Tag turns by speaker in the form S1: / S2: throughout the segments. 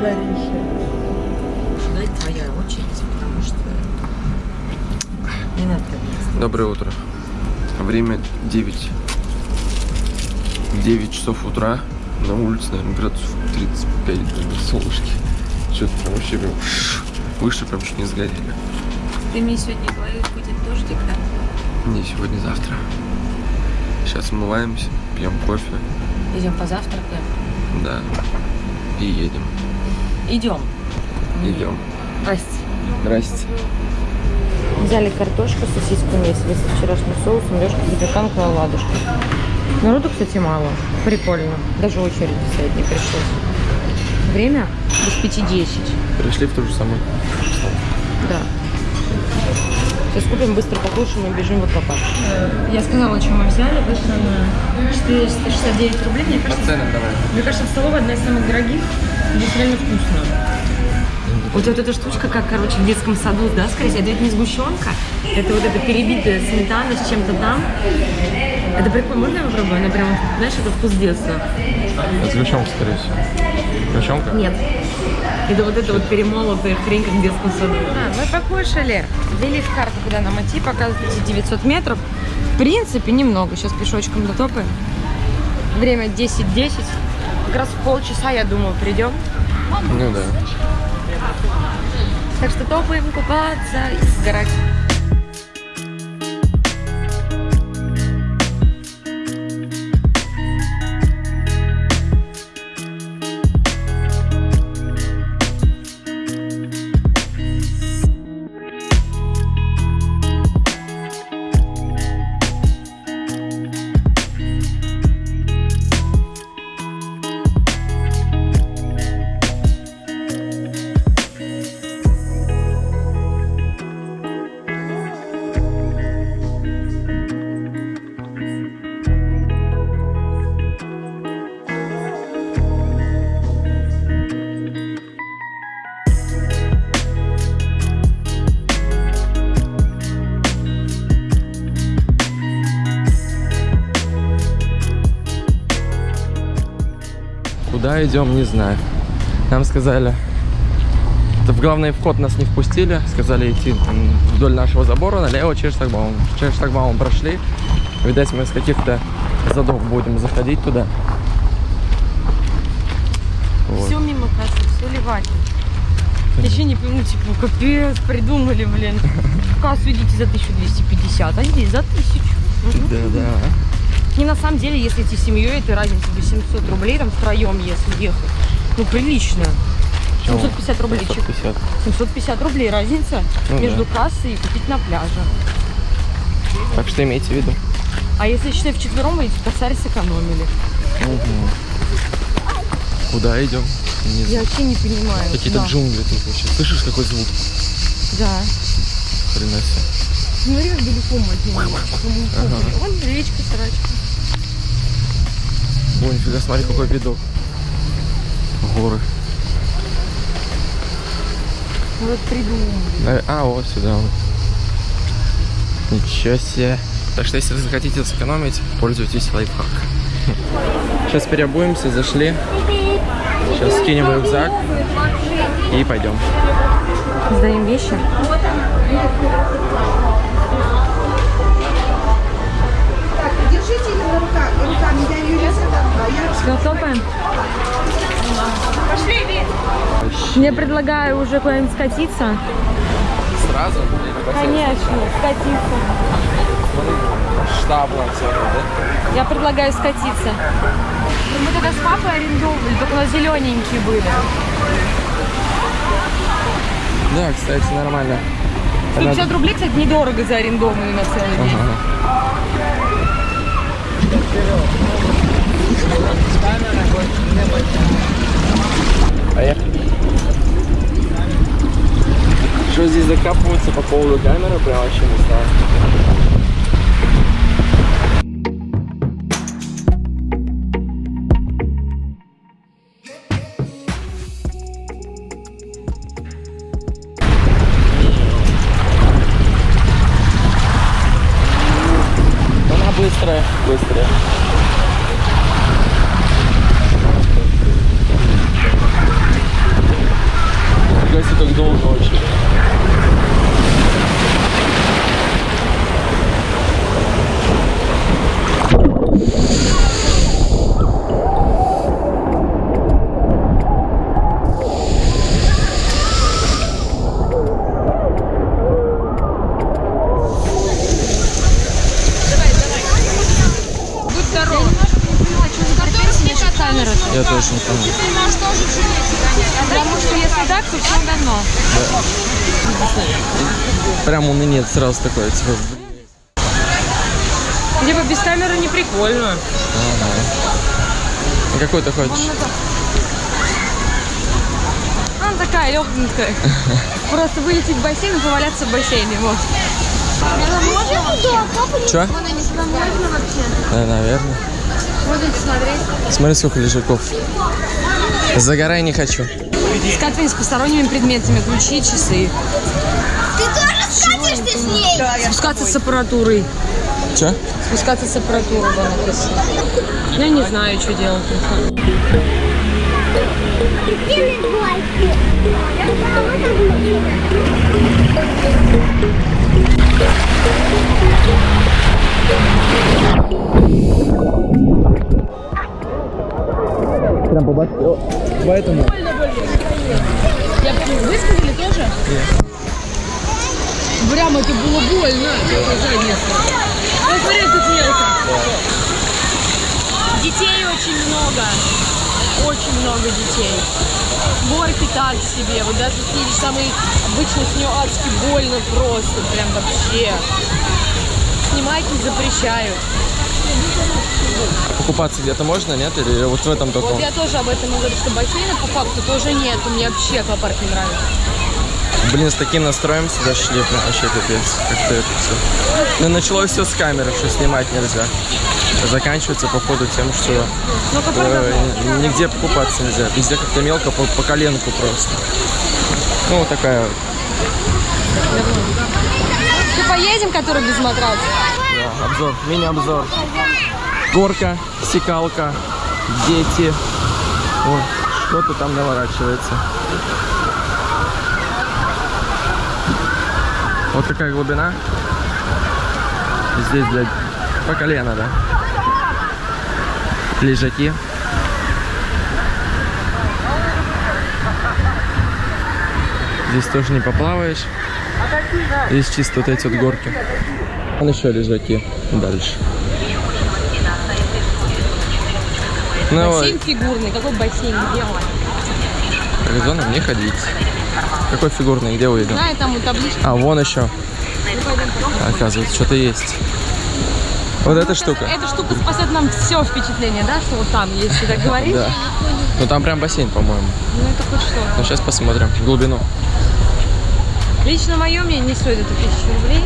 S1: Жарища?
S2: Дай твоя очередь, потому что не надо так.
S3: Доброе утро. Время 9. 9 часов утра. На улице, наверное, градусов 35, блин, солнышки. Что-то прям вообще прям выше прям чуть не сгорели.
S2: Ты мне сегодня говорил, будет дождик, да?
S3: Не сегодня-завтра. Сейчас умываемся, пьем кофе,
S2: Идем позавтракаем.
S3: да, и едем.
S2: Идем.
S3: Идем.
S2: Здрасте.
S3: Здрасте.
S2: Взяли картошку, сосиску месили со вчерашним соусом, лёжка, запеканка, оладушки. Народу, кстати, мало. Прикольно. Даже очередь стоять не пришлось. Время без пяти десять.
S3: Пришли в ту же самую.
S2: Да. Сейчас купим, быстро покушаем и бежим в аквапарк.
S4: Я сказала, что мы взяли, вышло на 469 рублей. Мне
S3: По
S4: кажется,
S3: ценам давай.
S4: мне кажется, столовая одна из самых дорогих. Здесь реально вкусно.
S2: Вот, вот эта штучка, как, короче, в детском саду, да, скорее всего, это ведь не сгущенка, это вот эта перебитая сметана с чем-то там. Это прикольно, можно я попробую? Она прям, знаешь, это вкус детства.
S3: Это сгущенка, скорее всего. Сгущенка?
S2: Нет. Это вот эта вот перемолотая хрень, как в детском саду.
S4: А, мы покушали, ввели в карту, куда нам идти, показывает эти 900 метров. В принципе, немного. Сейчас пешочком дотопаем. Время 10-10. Как раз в полчаса, я думаю, придем.
S3: Ну да.
S4: Так что топаем купаться и сгорать.
S3: Куда идем, не знаю. Нам сказали, в главный вход нас не впустили, сказали идти там, вдоль нашего забора налево через шлагбаум. Через шлагбаум прошли. Видать, мы с каких-то задов будем заходить туда. Вот.
S4: Все мимо кассы, все. Я еще не пойму, типа, капец, придумали, блин. В кассу идите за 1250, а здесь за 1000. Мгм.
S3: Да, да.
S4: И на самом деле, если идти семьей, это разница 800 рублей, там втроем, если ехать. Ну, прилично. 750 рублей. чек.
S3: 750.
S4: 750 рублей разница
S3: Ну
S4: между кассой и купить на пляже.
S3: Так что имейте в виду.
S4: А если, считай, вчетвером вы эти косарь сэкономили?
S3: Мгм. Куда идем? Не
S4: Я вообще не понимаю.
S3: Какие-то
S4: Да.
S3: джунгли тут вообще. Слышишь, какой звук?
S4: Да.
S3: Хрена себе.
S4: Смотри, как далеко мы
S3: Ага.
S4: Вон речка, срачка.
S3: Ой, нифига, смотри, какой видок. Горы.
S4: Вот придумали.
S3: А, вот сюда вот. Ничего себе. Так что, если вы захотите сэкономить, пользуйтесь лайфхак. Сейчас переобуемся, зашли. Сейчас скинем рюкзак и пойдем.
S4: Сдаем вещи.
S1: Держите ее руках, руками, я ее не задам.
S4: Все, топаем. Я предлагаю уже куда-нибудь скатиться.
S3: Сразу?
S4: Конечно, скатиться.
S3: Штаблом да?
S4: Я предлагаю скатиться. Ну, Мы тогда с папой арендовали, только у нас зелененькие были.
S3: Да, кстати, нормально.
S4: 150 рублей, кстати, недорого за арендованный на целый день.
S3: Ага. Поехали. Что здесь закапываться по поводу камеры, прям вообще не знаю. Не понял.
S4: Ты можешь тоже. Потому что если так, то все давно.
S3: Прям у меня нет сразу такой, типа,
S4: Либо без камеры не прикольно.
S3: «А какой ты хочешь?
S4: Она такая легенькая. Просто вылететь в бассейн и поваляться в бассейне. Вот.
S3: Че? Да, наверное.
S4: Будете смотреть.
S3: Смотри, сколько лежаков. Загорай не хочу.
S4: Скатывание с посторонними предметами. Ключи, часы.
S1: Ты тоже скатишься с ней?
S4: Спускаться с аппаратурой.
S3: Че?
S4: Спускаться с аппаратурой, да, написано. Я не знаю, что делать.
S3: Прям по Поэтому.
S4: Я высказали тоже? Прям это было больно. Ну, смотри, тут мелко. Детей очень много. Очень много детей. Горки так себе. Вот даже едешь самый обычно с нее адски больно просто. Прям вообще. Снимать не запрещают.
S3: Покупаться где-то можно, нет? Или вот в этом только?
S4: Вот я тоже об этом говорю, что бассейна по факту тоже нет. Мне вообще аквапарк не нравится.
S3: Блин, с таким настроем сюда шли, прям вообще капец. Как-то это все. Ну, началось все с камеры, что снимать нельзя. Заканчивается, походу, тем, что
S4: Ну,
S3: э, нигде покупаться нельзя. Везде как-то мелко, по, по коленку просто. Ну, вот такая
S4: поедем, который без матраса?
S3: Да, обзор, мини-обзор. Горка, секалка, дети. Вот, что-то там наворачивается. Вот такая глубина. Здесь, блядь, по колено, да. Лежаки. Здесь тоже не поплаваешь. Здесь чисто вот эти вот горки. Вон еще лежаки дальше. Ну,
S4: Бассейн фигурный. Какой бассейн? Где он?
S3: в зону не ходить. Какой фигурный, где увидел?
S4: Знаю, там у таблички.
S3: А, вон еще,
S4: Ну,
S3: оказывается, что-то есть. Вот эта штука.
S4: Эта штука спасет нам все впечатление, да, что вот там, если так говорить.
S3: Да. Ну там прям бассейн, по-моему.
S4: Ну это хоть что.
S3: Ну сейчас посмотрим глубину.
S4: Лично мое мнение не стоит это тысячу рублей.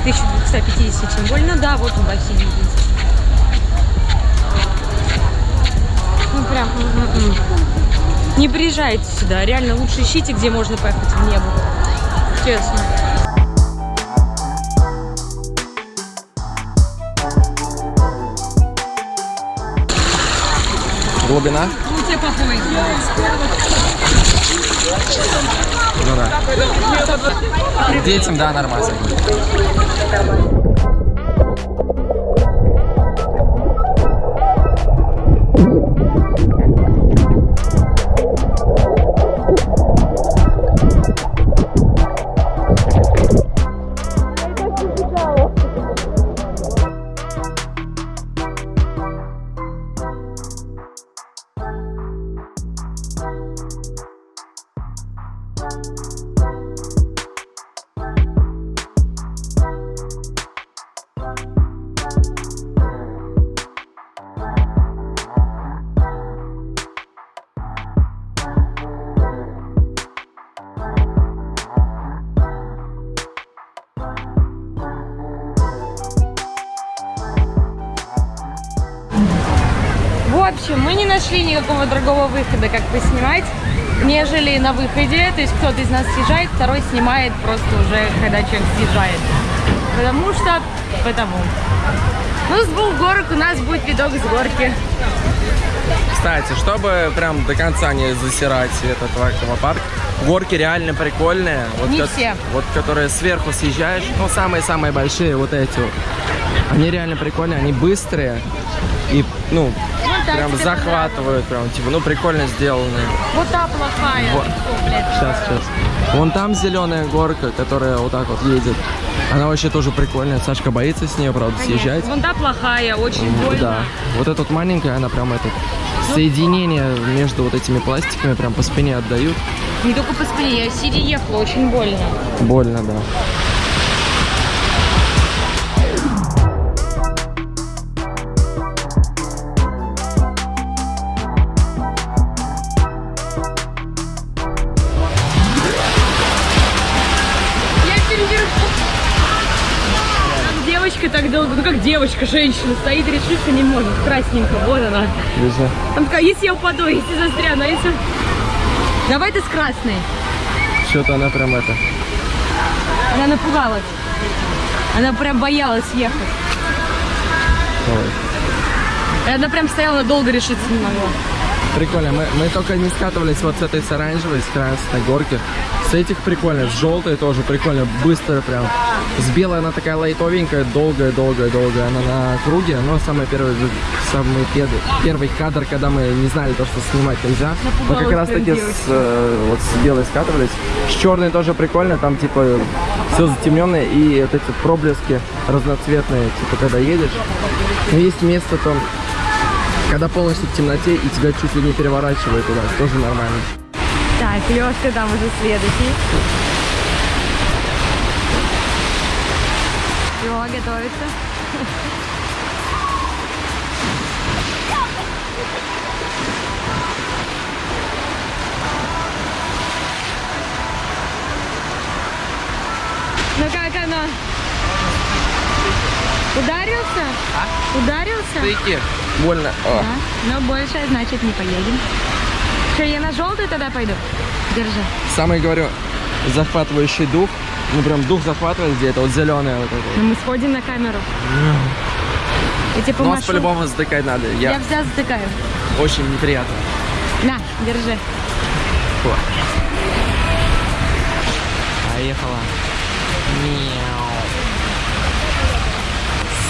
S4: 1250 тем более. Ну да, вот он бассейн. Ну прям. м-м-м. Не приезжайте сюда. Реально лучше ищите, где можно поехать в небо. Честно.
S3: Глубина?
S4: Ну тебе похуй.
S3: Ну да. Детям, да, нормально.
S4: Нашли никакого другого выхода, как поснимать, нежели на выходе. То есть кто-то из нас съезжает, второй снимает просто уже, когда человек съезжает. Потому что... Потому. Ну, с двух горок у нас будет видок с горки.
S3: Кстати, чтобы прям до конца не засирать этот аквапарк, горки реально прикольные. Вот
S4: Не все.
S3: Вот которые сверху съезжаешь, ну самые-самые большие вот эти вот. Они реально прикольные, они быстрые и, ну,
S4: так
S3: прям захватывают, прям, типа, ну, прикольно сделанные.
S4: Вот та плохая.
S3: Вот.
S4: Блядь.
S3: Сейчас, сейчас. Вон там зеленая горка, которая вот так вот едет. Она вообще тоже прикольная. Сашка боится с нее, правда, съезжать.
S4: Вон та плохая, очень больно.
S3: Да. Вот эта вот маленькая, она прям этот
S4: Ну,
S3: соединение между вот этими пластиками прям по спине отдают.
S4: Не только по спине, я сидя ехала, очень больно.
S3: Больно, да.
S4: Девочка, женщина, стоит, решиться не может. Красненькая, вот она.
S3: Везде.
S4: Там такая, если я упаду, если застряну, а если... Давай ты с красной.
S3: Что-то она прям это.
S4: Она напугалась. Она прям боялась ехать.
S3: Ой.
S4: И она прям стояла, долго решиться не могла.
S3: Прикольно, мы, мы только не скатывались вот с этой с оранжевой, с красной горки. С этих прикольно, с желтой тоже прикольно, быстро прям. С белой она такая лайтовенькая, долгая, долгая, долгая. Она на круге, но самый первый, самый первый, первый кадр, когда мы не знали то, что снимать нельзя. Мы как
S4: Напугалась
S3: раз таки с, э, вот с белой скатывались. С черной тоже прикольно, там типа все затемненное и вот эти проблески разноцветные, типа когда едешь. Но есть место там, когда полностью в темноте и тебя чуть ли не переворачивает туда, тоже нормально.
S4: Так, Лешка там уже следующий. Все, готовится. Ну как оно? Ударился? Ударился?
S3: Стыки. Больно. О.
S4: Да. Но больше, значит, не поедем. Что, я на желтый тогда пойду? Держи.
S3: Самый, говорю, захватывающий дух. Ну прям дух захватывает где-то, вот зеленое вот это.
S4: Ну мы сходим на камеру. Я тебе
S3: Ну,
S4: помашу.
S3: по-любому затыкать надо.
S4: Я
S3: Я
S4: вся затыкаю.
S3: очень неприятно.
S4: На, держи.
S3: Фу. Поехала. Мяу.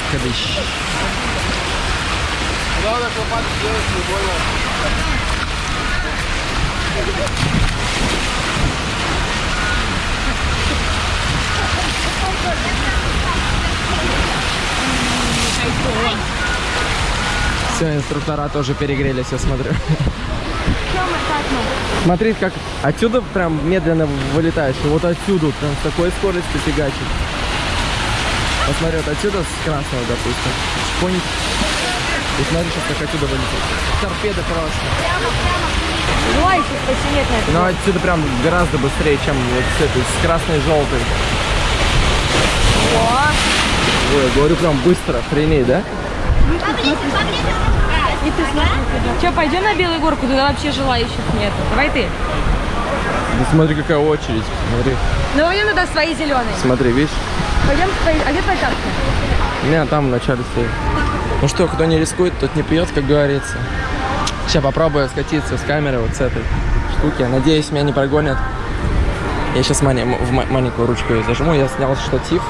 S3: Скадыщ. Все, инструктора тоже перегрелись, я смотрю. Смотри, как отсюда прям медленно вылетаешь, и вот отсюда прям с такой скоростью фигачит. Посмотри, вот отсюда с красного, допустим. Шпонь. И смотри, сейчас как отсюда вылетит. Торпеда просто.
S4: Ой, тут посинеть на это.
S3: Но отсюда прям гораздо быстрее, чем вот с этой, с красной желтой. Ой, я говорю прям быстро, охренеть, да?
S4: Че, пойдем на Белую горку? Туда вообще желающих нет. Давай ты.
S3: Да смотри, какая очередь. Смотри,
S4: Ну, пойдем туда свои зеленые.
S3: смотри, видишь?
S4: Пойдем. А где твоя картка?
S3: Не, там в начале стоит. Ну что, кто не рискует, тот не пьет, как говорится. Сейчас попробую скатиться с камеры вот с этой штуки. Надеюсь, меня не прогонят. Я сейчас в ма- маленькую ручку её зажму. Я снял штатив.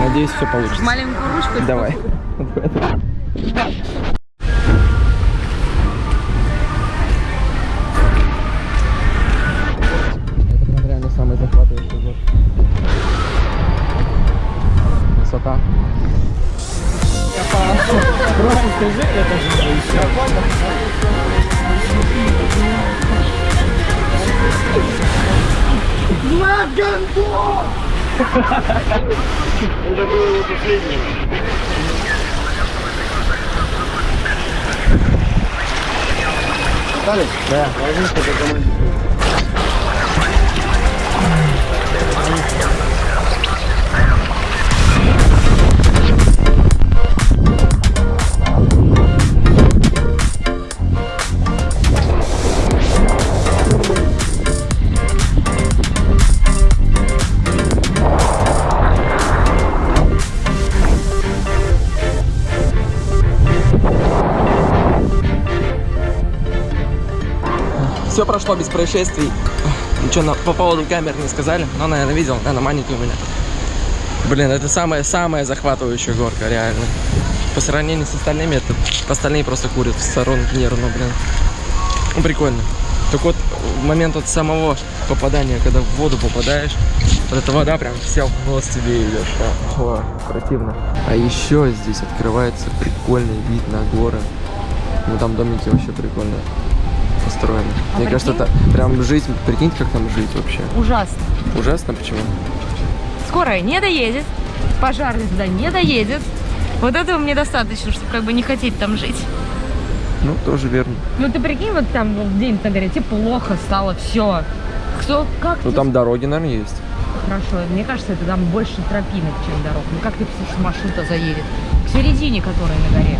S3: Надеюсь, все получится.
S4: Маленькую ручку.
S3: Давай. Это прям реально самый захватывающий год. Высота. Просто скажи, это же Да. Все прошло без происшествий. Ничего на- по поводу камер не сказали, но, наверное, видел, она маленькая у меня. Блин, это самая-самая захватывающая горка, реально. По сравнению с остальными, это остальные просто курят в сторону нервно, блин. Ну, прикольно. Так вот, в момент от самого попадания, когда в воду попадаешь, вот эта вода прям вся в нос тебе идет. О, противно. А еще здесь открывается прикольный вид на горы. Ну там домики вообще прикольно построены.
S4: А
S3: Мне кажется, это
S4: прикинь?
S3: прям жить, прикиньте, как там жить вообще.
S4: Ужасно.
S3: Ужасно, почему?
S4: Скорая не доедет, пожарный туда не доедет. Вот этого мне достаточно, чтобы как бы не хотеть там жить.
S3: Ну, тоже верно.
S4: Ну ты прикинь, вот там вот где-нибудь на горе, тебе плохо стало, все. Кто, как
S3: Ну
S4: ты-
S3: там дороги, наверное, есть.
S4: Хорошо, мне кажется, это там больше тропинок, чем дорог. Ну как ты что маршрута заедет? К середине, которой на горе.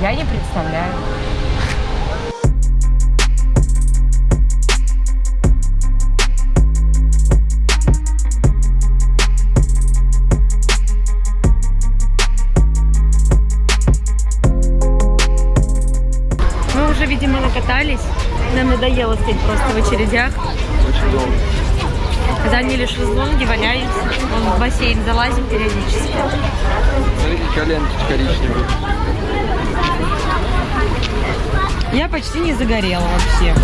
S4: Я не представляю. Видимо, накатались. Нам надоело стоять просто в очередях.
S3: Очень долго.
S4: Заняли шезлонги, валяемся. Вон в бассейн залазим периодически.
S3: Смотрите, коленки коричневые.
S4: Я почти не загорела вообще.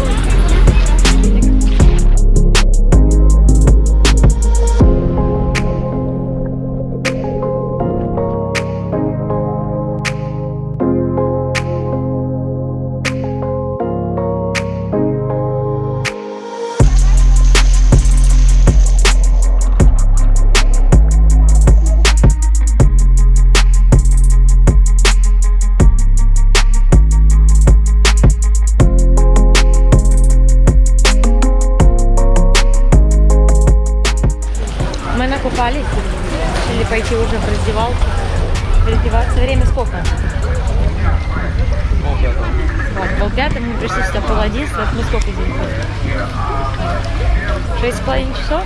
S4: Половиной часов?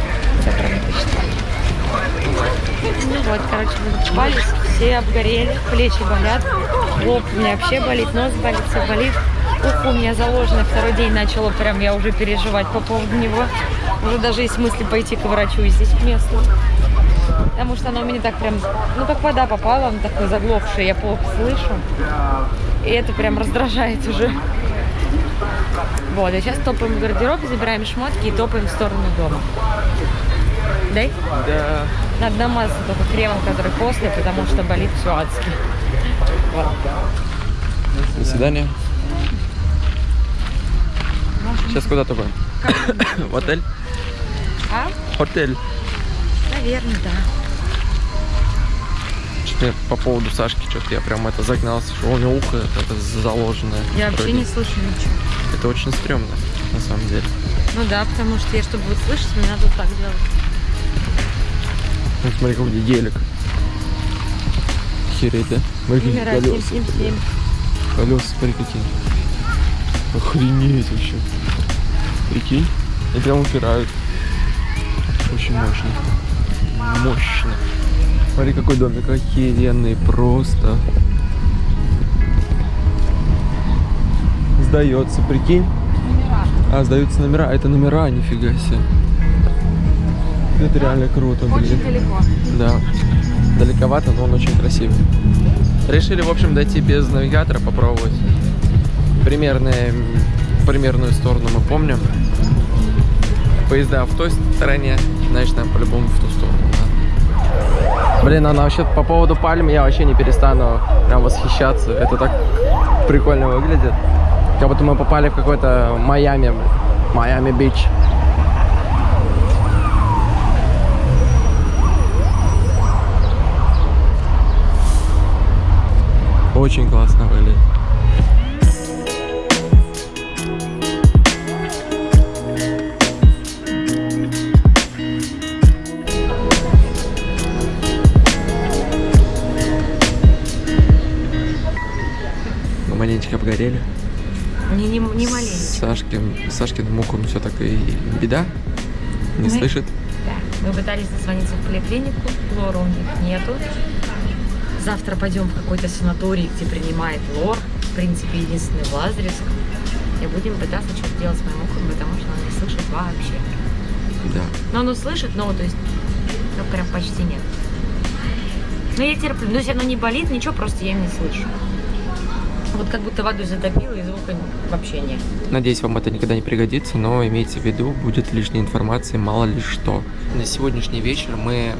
S4: Правильно посчитала. Ну вот, короче, мы накупались, все обгорели, плечи болят, лоб у меня вообще болит, нос болит, все болит. Ухо у меня заложено, второй день начало прям я уже переживать по поводу него. Уже даже есть мысли пойти к врачу и здесь месту. Потому что оно у меня так прям, ну как вода попала, он такой заглохший, я плохо слышу. И это прям раздражает уже. Вот, а сейчас топаем в гардероб, забираем шмотки и топаем в сторону дома. Дай?
S3: Да.
S4: Надо намазаться только кремом, который после, потому что болит все адски. Вот.
S3: До свидания. Сейчас куда топаем? В отель?
S4: А?
S3: Отель.
S4: Наверное, да.
S3: Что-то по поводу Сашки, что-то я прям это загнался, что у него ухо это заложенное.
S4: Я вообще
S3: Вроде.
S4: не слышу ничего.
S3: Это очень стрёмно, на самом деле.
S4: Ну да, потому что я, чтобы вот слышать, мне надо вот так делать.
S3: Ну, смотри, какой гелик. Охереть, да? Смотри, какие
S4: Номера
S3: колеса.
S4: 777.
S3: Колеса, смотри, какие. Охренеть вообще. Прикинь, и прям упирают. Очень мощно. Мощно. Смотри, какой домик охеренный, просто. Сдается, прикинь. А, сдаются номера. Это номера, нифига себе. Это реально круто, блин.
S4: Очень далеко.
S3: Да. Далековато, но он очень красивый. Решили, в общем, дойти без навигатора, попробовать. Примерные, примерную сторону мы помним. Поезда в той стороне, значит, нам по-любому в ту сторону. надо. Блин, она вообще по поводу пальм я вообще не перестану прям восхищаться. Это так прикольно выглядит. Как будто мы попали в какой-то Майами. Майами-Бич. Очень классно выглядит. Маленечко обгорели.
S4: Не, не, не маленький.
S3: Сашкин, Сашкиным все так и беда. Не
S4: Мы-
S3: слышит.
S4: Да. Мы пытались дозвониться в поликлинику, лора у них нету. Завтра пойдем в какой-то санаторий, где принимает лор. В принципе, единственный в Лазаревском. И будем пытаться что-то делать с моим ухом, потому что он не слышит вообще.
S3: Да.
S4: Но он услышит, но то есть, ну прям почти нет. Но я терплю. Но если оно не болит, ничего, просто я не слышу. Вот как будто водой затопило, и звука вообще нет.
S3: Надеюсь, вам это никогда не пригодится, но имейте в виду, будет лишней информации, мало ли что. На сегодняшний вечер мы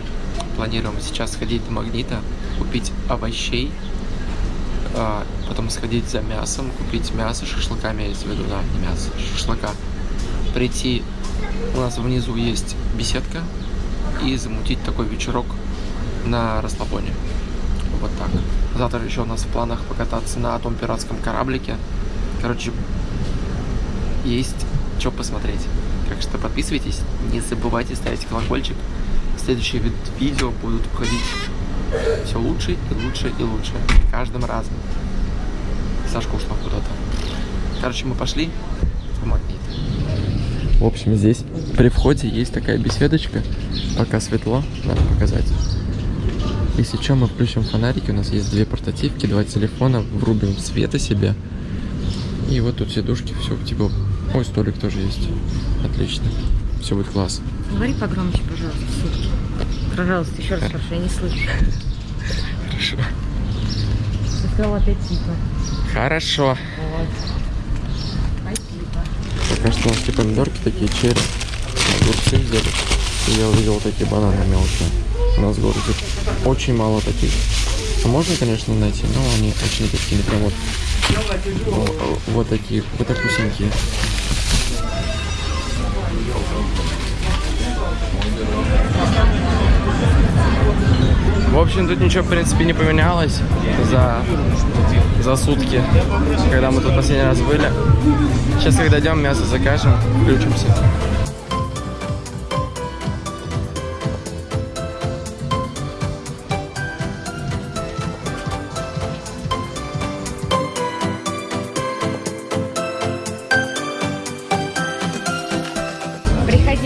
S3: планируем сейчас сходить до магнита, купить овощей, а, потом сходить за мясом, купить мясо, шашлыка имеется в виду, да, не мясо, шашлыка. Прийти, у нас внизу есть беседка, и замутить такой вечерок на расслабоне. Вот так. Завтра еще у нас в планах покататься на том пиратском кораблике. Короче, есть что посмотреть. Так что подписывайтесь, не забывайте ставить колокольчик. Следующие вид- видео будут уходить все лучше и лучше и лучше. Каждым разом. Сашка ушла куда-то. Короче, мы пошли в магнит. В общем, здесь при входе есть такая беседочка. Пока светло, надо показать. Если что, мы включим фонарики. У нас есть две портативки, два телефона, врубим света себе. И вот тут сидушки, все типа... Ой, столик тоже есть. Отлично. Все будет класс.
S2: Говори погромче, пожалуйста, сутки. Пожалуйста, еще раз прошу, я не слышу.
S3: Хорошо.
S2: Ты сказала опять типа.
S3: Хорошо.
S2: Вот. Спасибо.
S3: Пока что у нас такие помидорки такие, черри. Огурцы взяли. И я увидел такие бананы мелкие. У нас в городе очень мало таких. А можно, конечно, найти, но они очень такие, прям вот, вот, такие, вот так вкусненькие. В общем, тут ничего, в принципе, не поменялось за, за сутки, когда мы тут последний раз были. Сейчас, когда идем, мясо закажем, включимся.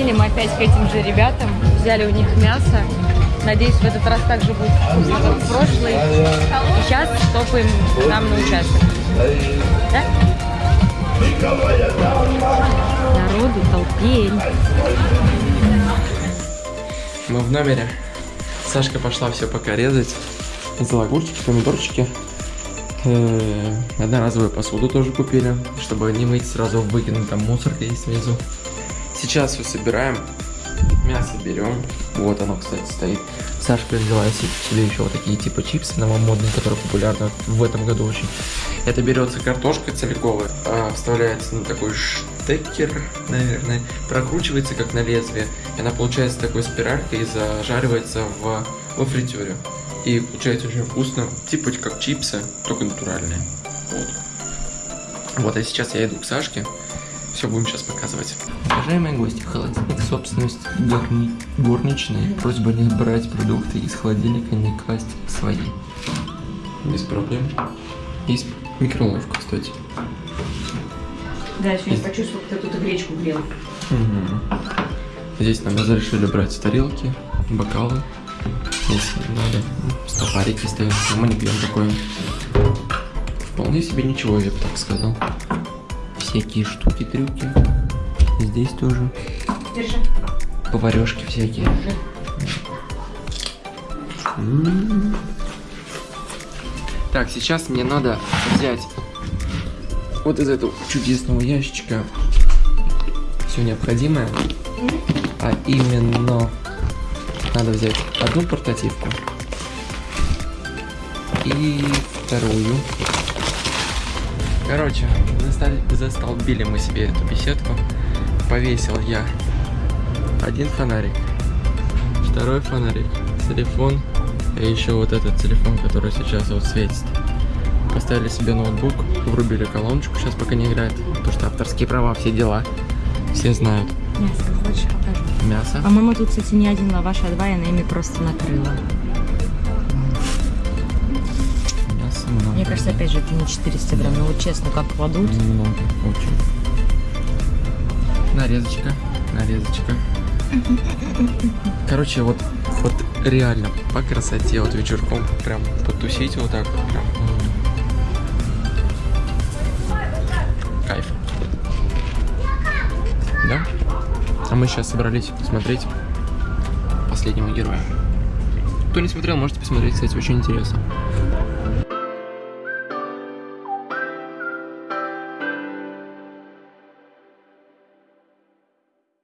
S2: Приходили мы опять к этим же ребятам, взяли у них мясо. Надеюсь, в этот раз также будет вкусно, как в прошлый. И сейчас топаем к нам на участок. Да? Народу толпень.
S3: Мы в номере. Сашка пошла все пока резать. Взяла огурчики, помидорчики. Э, Одноразовую посуду тоже купили, чтобы не мыть, сразу выкинуть, там мусорка есть внизу. Сейчас все собираем, мясо берем. Вот оно, кстати, стоит. Сашка се- себе еще вот такие типа чипсы новомодные, которые популярны в этом году очень. Это берется картошка целиковая, а, вставляется на такой штекер, наверное, прокручивается как на лезвие. И она получается такой спиралькой и зажаривается в, во фритюре. И получается очень вкусно, типа как чипсы, только натуральные. Вот. Вот, а сейчас я иду к Сашке. Все будем сейчас показывать. Уважаемые гости, холодильник собственность горни... горничной. Просьба не брать продукты из холодильника, не класть свои. Без проблем. Есть микроволновка, кстати.
S2: Да, еще не почувствовал, кто тут гречку грел.
S3: Мгм. Здесь нам разрешили брать тарелки, бокалы, если надо. Ну, Стопарики стоят, не пьем такое. Вполне себе ничего, я бы так сказал. Всякие штуки, трюки. Здесь тоже.
S2: Держи.
S3: Поварешки всякие. М. Так, сейчас мне надо взять вот из этого чудесного ящичка все необходимое. А именно надо взять одну портативку и вторую. Короче, застолбили мы себе эту беседку. Повесил я один фонарик, второй фонарик, телефон и еще вот этот телефон, который сейчас вот светит. Поставили себе ноутбук, врубили колоночку, сейчас пока не играет, потому что авторские права, все дела, все знают.
S2: Мясо хочешь покажу?
S3: Мясо.
S2: По-моему, тут, кстати, не один лаваш, а два, я на ими просто накрыла. Мне кажется, опять же, это не 400 грамм. Ну вот честно, как кладут.
S3: Много, очень. Нарезочка, нарезочка. Короче, вот, вот реально по красоте, вот вечерком прям потусить вот так прям. Кайф. Да? А мы сейчас собрались смотреть последнего героя. Кто не смотрел, можете посмотреть, кстати, очень интересно.